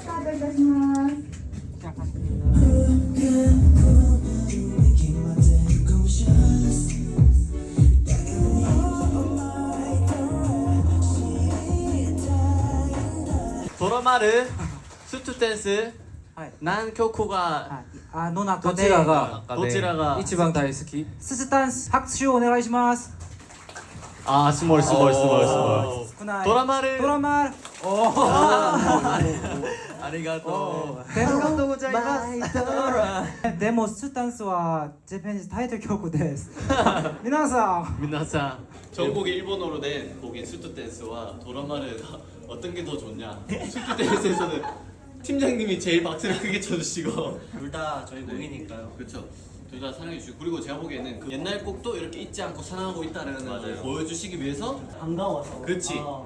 スタートいします。とろまる、スーツダンス、南極が、あの中で、どちらが？一番大好き。スーツダンス、拍手をお願いします。 아 스몰 스몰 어. 스몰 스몰. 도라마를 도라마 ありがとう. どうもありがとうございます でも suit danceは Japan title曲 です みなさん みなさん 전곡이 일본어로 된 곡인 수트 댄스와 도라마를 어떤 게 더 좋냐? suit dance에서는 팀장님이 제일 박수를 크게 쳐주시고 둘 다 저희 곡이니까요 그렇죠. 둘 다 사랑해 주시고 그리고 제가 보기에는 그 옛날 곡도 이렇게 잊지 않고 사랑하고 있다는 걸 보여주시기 위해서 반가워서 그치. 아.